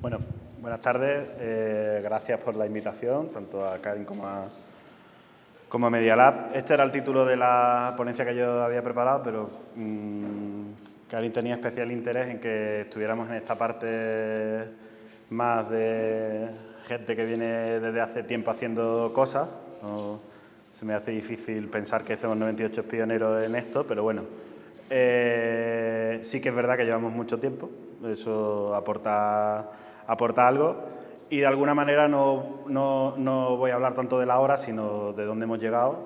Bueno, buenas tardes. Eh, gracias por la invitación, tanto a Karin como a, como a Media Lab. Este era el título de la ponencia que yo había preparado, pero mmm, Karin tenía especial interés en que estuviéramos en esta parte más de gente que viene desde hace tiempo haciendo cosas. se me hace difícil pensar que somos 98 pioneros en esto, pero bueno, eh, sí que es verdad que llevamos mucho tiempo, eso aporta aporta algo y de alguna manera no, no, voy a hablar tanto de la hora, sino de dónde hemos llegado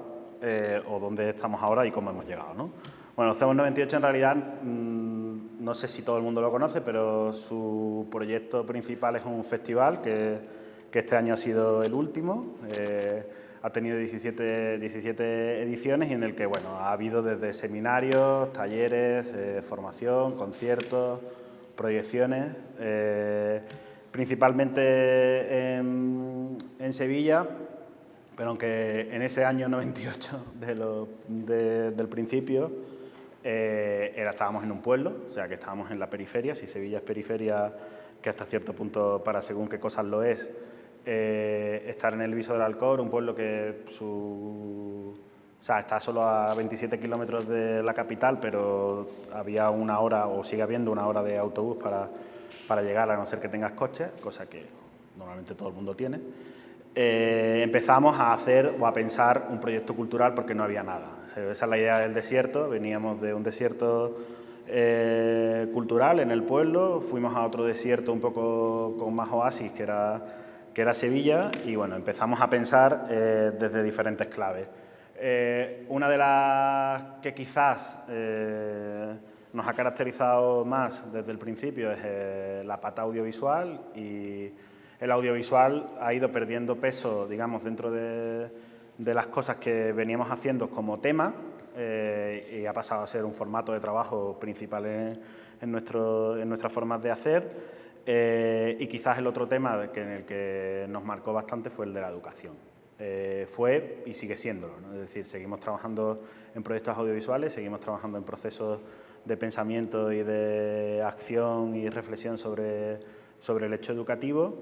eh, o dónde estamos ahora y cómo hemos llegado. ¿no? Bueno, CEMOS 98 en realidad, mm, no sé si todo el mundo lo conoce, pero su proyecto principal es un festival que, que este año ha sido el último. Eh, ha tenido 17, 17, ediciones y en el que bueno, ha habido desde seminarios, talleres, eh, formación, conciertos, proyecciones principalmente en, Sevilla, pero aunque en ese año 98 del principio eh, era, estábamos en un pueblo, o sea que estábamos en la periferia, si Sevilla es periferia, que hasta cierto punto para según qué cosas lo es, eh, estar en el Viso del Alcor, un pueblo que su, está solo a 27 kilómetros de la capital, pero había una hora, o sigue habiendo una hora de autobús para para llegar, a no ser que tengas coche, cosa que normalmente todo el mundo tiene, eh, empezamos a hacer o a pensar un proyecto cultural porque no había nada. esa es la idea del desierto, veníamos de un desierto eh, cultural en el pueblo, fuimos a otro desierto un poco con más oasis que era, que era Sevilla y bueno, empezamos a pensar eh, desde diferentes claves. una de las que quizás nos ha caracterizado más desde el principio es eh, la pata audiovisual y el audiovisual ha ido perdiendo peso, digamos, dentro de, las cosas que veníamos haciendo como tema eh, y ha pasado a ser un formato de trabajo principal en, nuestro, en nuestras formas de hacer. Eh, y quizás el otro tema que en el que nos marcó bastante fue el de la educación. fue y sigue siéndolo, es decir, seguimos trabajando en proyectos audiovisuales, seguimos trabajando en procesos de pensamiento y de acción y reflexión sobre, sobre el hecho educativo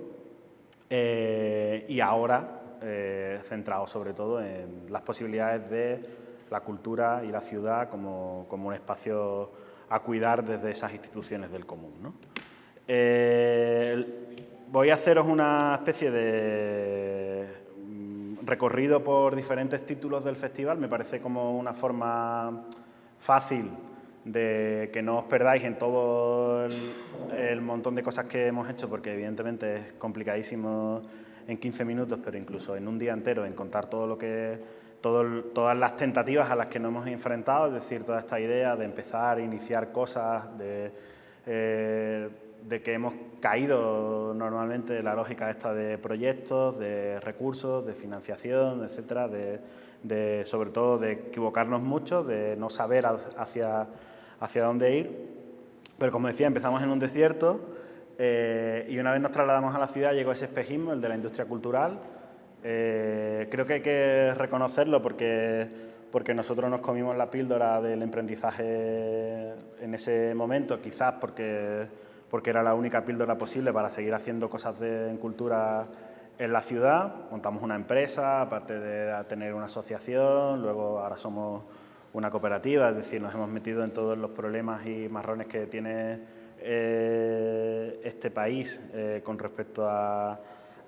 eh, y ahora eh, centrado sobre todo en las posibilidades de la cultura y la ciudad como, como un espacio a cuidar desde esas instituciones del común. ¿no? Eh, voy a haceros una especie de mm, recorrido por diferentes títulos del festival, me parece como una forma fácil de que no os perdáis en todo el, montón de cosas que hemos hecho, porque evidentemente es complicadísimo en 15 minutos, pero incluso en un día entero, en contar todo lo que, todas las tentativas a las que nos hemos enfrentado, es decir, toda esta idea de empezar iniciar cosas, de, eh, de que hemos caído normalmente en la lógica esta de proyectos, de recursos, de financiación, etcétera, de, de sobre todo de equivocarnos mucho, de no saber hacia hacia dónde ir. Pero como decía, empezamos en un desierto eh, y una vez nos trasladamos a la ciudad llegó ese espejismo, el de la industria cultural. Eh, creo que hay que reconocerlo porque, porque nosotros nos comimos la píldora del emprendizaje en ese momento, quizás porque, porque era la única píldora posible para seguir haciendo cosas de, en cultura en la ciudad. Montamos una empresa, aparte de tener una asociación, luego ahora somos una cooperativa, es decir, nos hemos metido en todos los problemas y marrones que tiene eh, este país eh, con respecto a,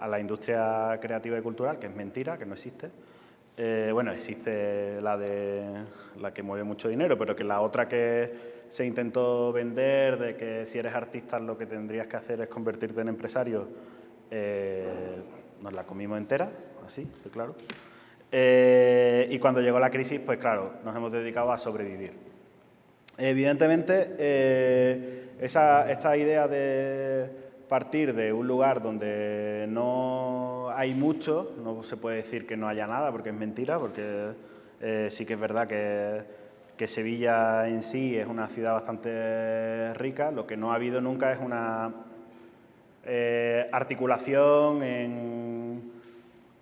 la industria creativa y cultural, que es mentira, que no existe. Eh, bueno, existe la, de, la que mueve mucho dinero, pero que la otra que se intentó vender, de que si eres artista lo que tendrías que hacer es convertirte en empresario, nos la comimos entera, así, claro. Eh, y cuando llegó la crisis, pues claro, nos hemos dedicado a sobrevivir. Evidentemente, eh, esta idea de partir de un lugar donde no hay mucho, no se puede decir que no haya nada, porque es mentira, porque eh, sí que es verdad que, que Sevilla en sí es una ciudad bastante rica, lo que no ha habido nunca es una articulación en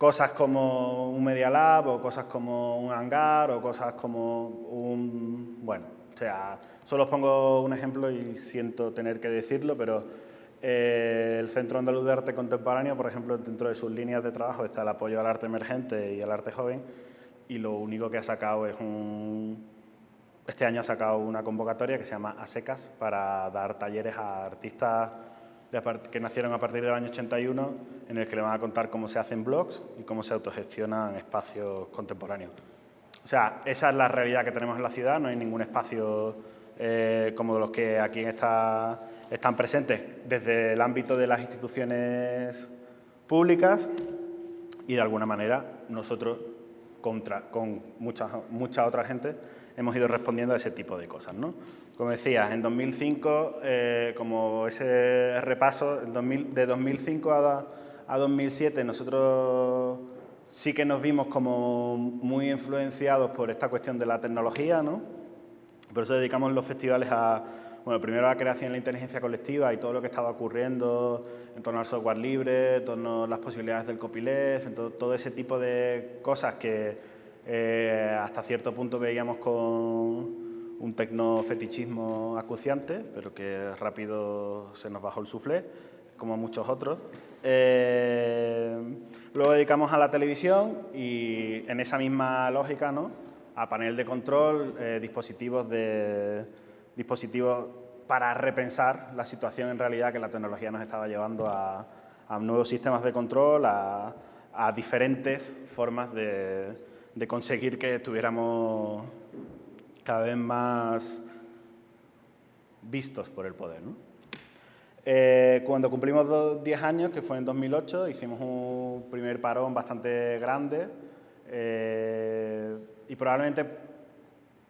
cosas como un Media Lab o cosas como un hangar o cosas como un... Bueno, o sea, solo os pongo un ejemplo y siento tener que decirlo, pero Eh, el Centro Andaluz de Arte Contemporáneo, por ejemplo, dentro de sus líneas de trabajo está el apoyo al arte emergente y al arte joven y lo único que ha sacado es un... Este año ha sacado una convocatoria que se llama ASECAS para dar talleres a artistas que nacieron a partir del año 81 en el que le van a contar cómo se hacen blogs y cómo se autogestionan espacios contemporáneos. O sea, esa es la realidad que tenemos en la ciudad, no hay ningún espacio eh, como los que aquí están presentes desde el ámbito de las instituciones públicas y de alguna manera nosotros contra, con mucha, mucha otra gente hemos ido respondiendo a ese tipo de cosas. ¿no? Como decías, en 2005, eh, como ese repaso, de 2005 a, a 2007 nosotros sí que nos vimos como muy influenciados por esta cuestión de la tecnología, ¿no? Por eso dedicamos los festivales a, bueno, primero a la creación de la inteligencia colectiva y todo lo que estaba ocurriendo en torno al software libre, en torno a las posibilidades del copyleft, en todo, ese tipo de cosas que eh, hasta cierto punto veíamos con un tecnofetichismo acuciante, pero que rápido se nos bajó el suflé, como muchos otros. Eh, luego dedicamos a la televisión y en esa misma lógica, ¿no? a panel de control, eh, dispositivos, de, dispositivos para repensar la situación en realidad que la tecnología nos estaba llevando a, nuevos sistemas de control, a, diferentes formas de, conseguir que estuviéramos cada vez más vistos por el poder. Eh, cuando cumplimos 10 años, que fue en 2008, hicimos un primer parón bastante grande eh, y probablemente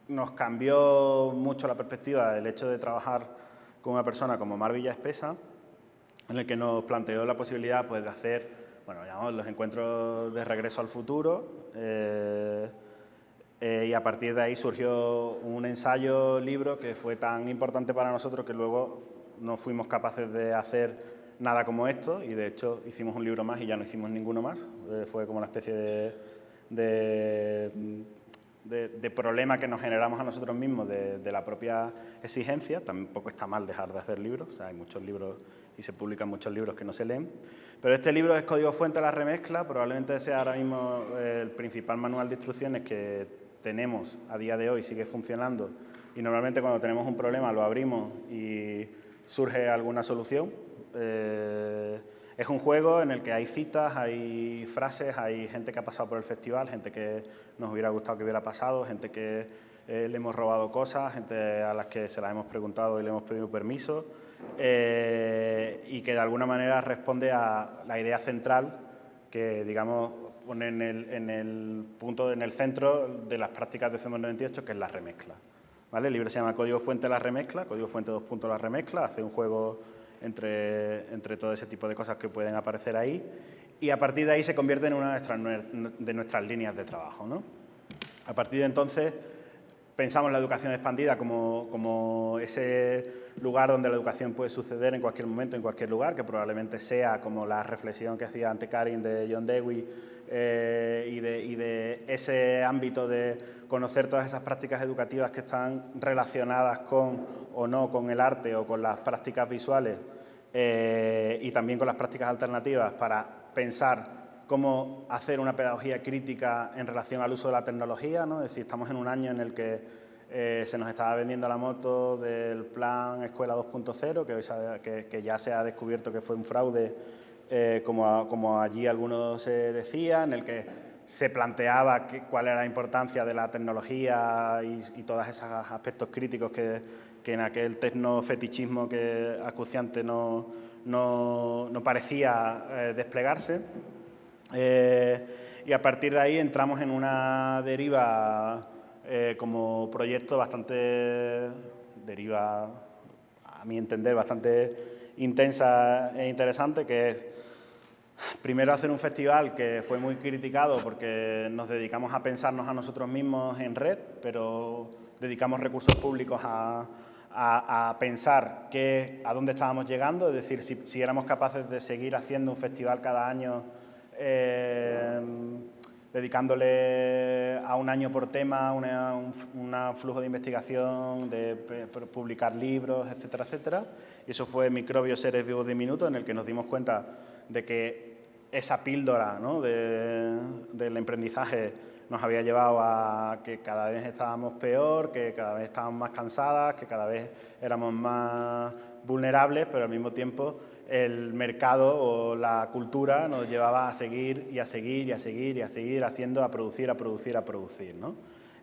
nos cambió mucho la perspectiva el hecho de trabajar con una persona como Mar Villa Espesa, en el que nos planteó la posibilidad pues, de hacer bueno, llamamos los encuentros de regreso al futuro eh, eh, y a partir de ahí surgió un ensayo libro que fue tan importante para nosotros que luego no fuimos capaces de hacer nada como esto y de hecho hicimos un libro más y ya no hicimos ninguno más. Eh, fue como una especie de de, problema que nos generamos a nosotros mismos de, la propia exigencia. Tampoco está mal dejar de hacer libros, hay muchos libros y se publican muchos libros que no se leen. Pero este libro es Código Fuente de la Remezcla, probablemente sea ahora mismo eh, el principal manual de instrucciones que tenemos a día de hoy, sigue funcionando. Y normalmente cuando tenemos un problema lo abrimos y surge alguna solución. Eh, es un juego en el que hay citas, hay frases, hay gente que ha pasado por el festival, gente que nos hubiera gustado que hubiera pasado, gente que eh, le hemos robado cosas, gente a las que se las hemos preguntado y le hemos pedido permiso eh, y que de alguna manera responde a la idea central que, digamos, pone en el, punto, en el centro de las prácticas de CEMOS 98, que es la remezcla. ¿Vale? El libro se llama Código Fuente de la Remezcla, Código Fuente 2. La Remezcla, hace un juego entre, entre todo ese tipo de cosas que pueden aparecer ahí y a partir de ahí se convierte en una de nuestras, líneas de trabajo. ¿no? A partir de entonces pensamos la educación expandida como, como, ese lugar donde la educación puede suceder en cualquier momento, en cualquier lugar, que probablemente sea como la reflexión que hacía ante Karin de John Dewey eh, y, de, y, de, ese ámbito de conocer todas esas prácticas educativas que están relacionadas con o no con el arte o con las prácticas visuales eh, y también con las prácticas alternativas para pensar cómo hacer una pedagogía crítica en relación al uso de la tecnología, ¿no? es decir, estamos en un año en el que eh, se nos estaba vendiendo la moto del plan Escuela 2.0, que, que, ya se ha descubierto que fue un fraude, eh, como, como, allí algunos decían, en el que se planteaba cuál era la importancia de la tecnología y, y todos esos aspectos críticos que, que en aquel tecnofetichismo que acuciante no, no, parecía eh, desplegarse. Eh, y a partir de ahí entramos en una deriva eh, como proyecto bastante, deriva a mi entender, bastante intensa e interesante, que es primero hacer un festival que fue muy criticado porque nos dedicamos a pensarnos a nosotros mismos en red, pero dedicamos recursos públicos a, a, pensar que, a dónde estábamos llegando, es decir, si, éramos capaces de seguir haciendo un festival cada año eh, dedicándole a un año por tema, un flujo de investigación, de publicar libros, etcétera, etcétera. Y eso fue Microbios, seres vivos diminutos, en el que nos dimos cuenta de que esa píldora ¿no? del emprendizaje nos había llevado a que cada vez estábamos peor, que cada vez estábamos más cansadas, que cada vez éramos más vulnerables, pero al mismo tiempo el mercado o la cultura nos llevaba a seguir y a seguir y a seguir y a seguir haciendo, a producir, a producir, a producir. ¿no?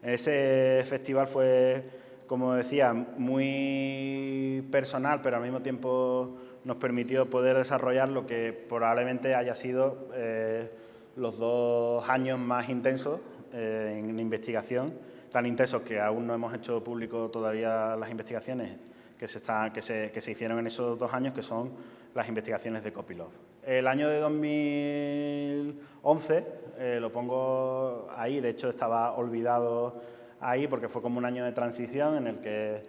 Ese festival fue, como decía, muy personal, pero al mismo tiempo nos permitió poder desarrollar lo que probablemente haya sido eh, los dos años más intensos eh, en investigación, tan intensos que aún no hemos hecho público todavía las investigaciones que se, que se, que se hicieron en esos dos años, que son las investigaciones de Copilov. El año de 2011, eh, lo pongo ahí, de hecho estaba olvidado ahí porque fue como un año de transición en el que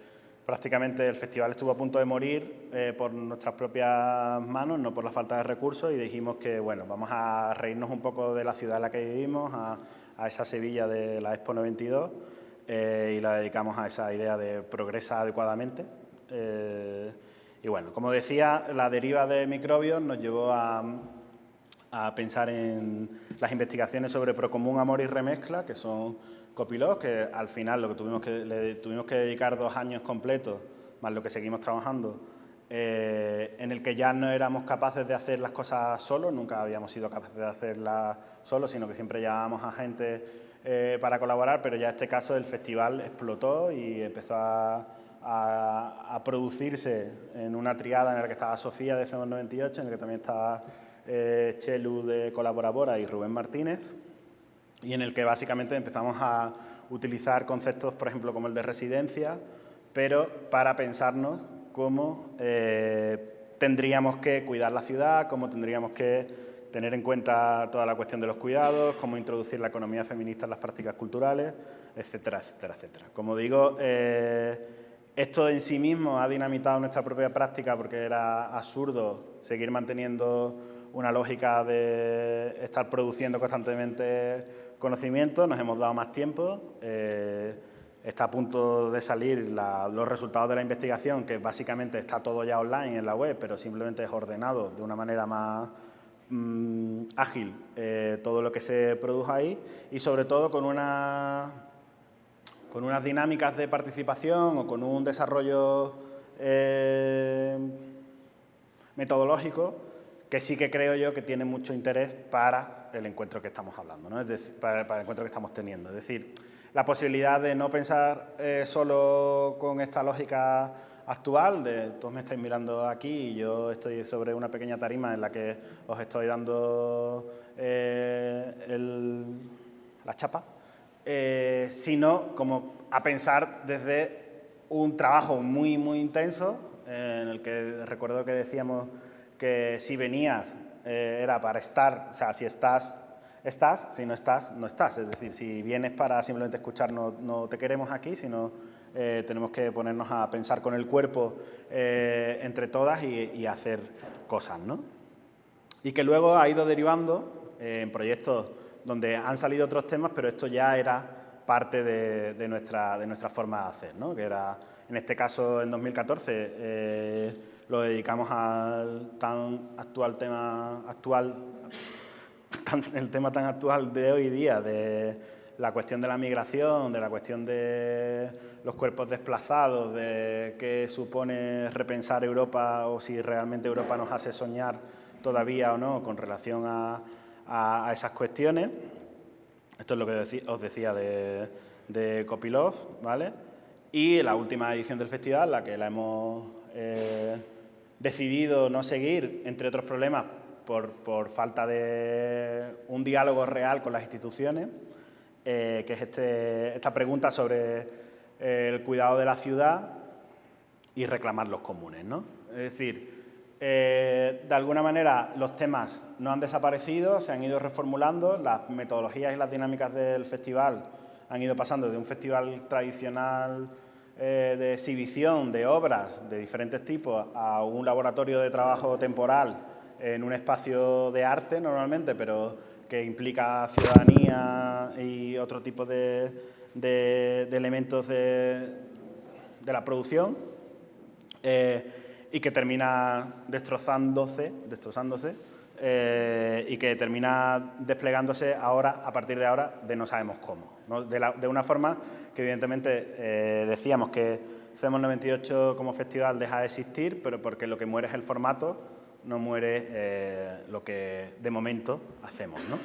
prácticamente el festival estuvo a punto de morir eh, por nuestras propias manos, no por la falta de recursos, y dijimos que, bueno, vamos a reírnos un poco de la ciudad en la que vivimos, a, esa Sevilla de la Expo 92, eh, y la dedicamos a esa idea de progresa adecuadamente. Y bueno, como decía, la deriva de microbios nos llevó a, pensar en las investigaciones sobre Procomún, Amor y Remezcla, que son copilots, que al final lo que tuvimos que, le tuvimos que dedicar dos años completos, más lo que seguimos trabajando, eh, en el que ya no éramos capaces de hacer las cosas solos, nunca habíamos sido capaces de hacerlas solos, sino que siempre llamábamos a gente eh, para colaborar, pero ya en este caso el festival explotó y empezó a a, producirse en una triada en la que estaba Sofía de CM98, en la que también estaba eh, Chelu de Colaborabora y Rubén Martínez, y en el que básicamente empezamos a utilizar conceptos, por ejemplo, como el de residencia, pero para pensarnos cómo eh, tendríamos que cuidar la ciudad, cómo tendríamos que tener en cuenta toda la cuestión de los cuidados, cómo introducir la economía feminista en las prácticas culturales, etcétera, etcétera, etcétera. Como digo, eh, esto en sí mismo ha dinamitado nuestra propia práctica porque era absurdo seguir manteniendo una lógica de estar produciendo constantemente conocimiento, nos hemos dado más tiempo, eh, está a punto de salir los resultados de la investigación, que básicamente está todo ya online en la web, pero simplemente es ordenado de una manera más mm, ágil eh, todo lo que se produjo ahí y sobre todo con unas dinámicas de participación o con un desarrollo eh, metodológico que sí que creo yo que tiene mucho interés para el encuentro que estamos hablando, ¿no? es decir, para, el encuentro que estamos teniendo. Es decir, la posibilidad de no pensar eh, solo con esta lógica actual, de todos me estáis mirando aquí y yo estoy sobre una pequeña tarima en la que os estoy dando eh, la chapa, eh, sino como a pensar desde un trabajo muy, muy intenso, en el que recuerdo que decíamos que si venías eh, era para estar, o sea, si estás, estás, si no estás, no estás. Es decir, si vienes para simplemente escuchar, no, te queremos aquí, sino tenemos que ponernos a pensar con el cuerpo entre todas y, hacer cosas, ¿no? Y que luego ha ido derivando en proyectos donde han salido otros temas, pero esto ya era parte de, nuestra, de nuestra forma de hacer, ¿no? que era, en este caso, en 2014, eh, lo dedicamos al tan actual tema, actual, el tema tan actual de hoy día, de la cuestión de la migración, de la cuestión de los cuerpos desplazados, de qué supone repensar Europa o si realmente Europa nos hace soñar todavía o no con relación a, a, esas cuestiones. Esto es lo que os decía de, de Copilov, ¿vale? Y la última edición del festival, la que la hemos eh, decidido no seguir, entre otros problemas, por, por, falta de un diálogo real con las instituciones, eh, que es este, esta pregunta sobre eh, el cuidado de la ciudad y reclamar los comunes, ¿no? Es decir, eh, de alguna manera los temas no han desaparecido, se han ido reformulando, las metodologías y las dinámicas del festival han ido pasando de un festival tradicional eh, de exhibición de obras de diferentes tipos a un laboratorio de trabajo temporal en un espacio de arte normalmente, pero que implica ciudadanía y otro tipo de, elementos de, la producción eh, y que termina destrozándose, destrozándose eh, y que termina desplegándose ahora, a partir de ahora, de no sabemos cómo. De, una forma que evidentemente eh, decíamos que CEMOS 98 como festival deja de existir, pero porque lo que muere es el formato, no muere lo que de momento hacemos. ¿no?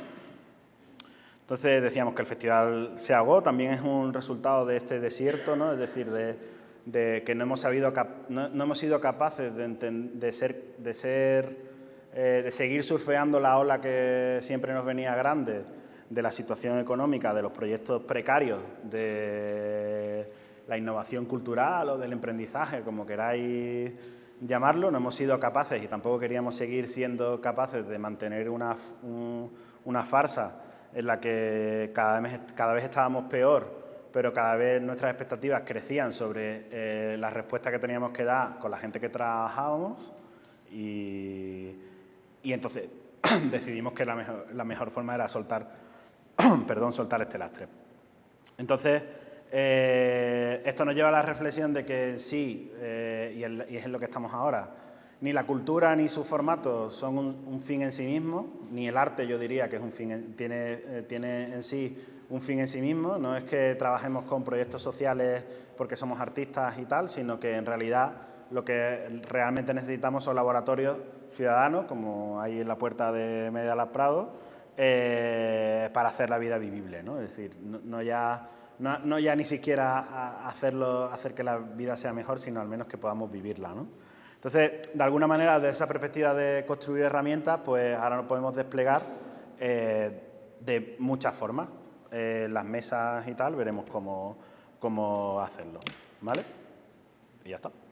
Entonces decíamos que el festival se ahogó, también es un resultado de este desierto, ¿no? es decir, de, que no hemos, sabido no, hemos sido capaces de, ser, de, ser eh, de seguir surfeando la ola que siempre nos venía grande, de la situación económica, de los proyectos precarios, de la innovación cultural o del emprendizaje, como queráis llamarlo, no hemos sido capaces y tampoco queríamos seguir siendo capaces de mantener una, una farsa en la que cada vez, cada vez estábamos peor, pero cada vez nuestras expectativas crecían sobre eh, la respuesta que teníamos que dar con la gente que trabajábamos y, entonces decidimos que la mejor, la mejor forma era soltar, perdón, soltar este lastre. Entonces, eh, esto nos lleva a la reflexión de que sí, eh, y, y es en lo que estamos ahora, ni la cultura ni su formato son un, fin en sí mismo, ni el arte yo diría que es un fin tiene, eh, tiene en sí un fin en sí mismo, no es que trabajemos con proyectos sociales porque somos artistas y tal, sino que en realidad lo que realmente necesitamos son laboratorios ciudadanos, como hay en la puerta de Media Lab Prado, eh, para hacer la vida vivible, ¿no? es decir, no, ya, no, ya ni siquiera hacerlo, hacer que la vida sea mejor, sino al menos que podamos vivirla. ¿no? Entonces, de alguna manera, desde esa perspectiva de construir herramientas, pues ahora nos podemos desplegar eh, de muchas formas. Eh, las mesas y tal, veremos cómo, cómo hacerlo. ¿Vale? Y ya está.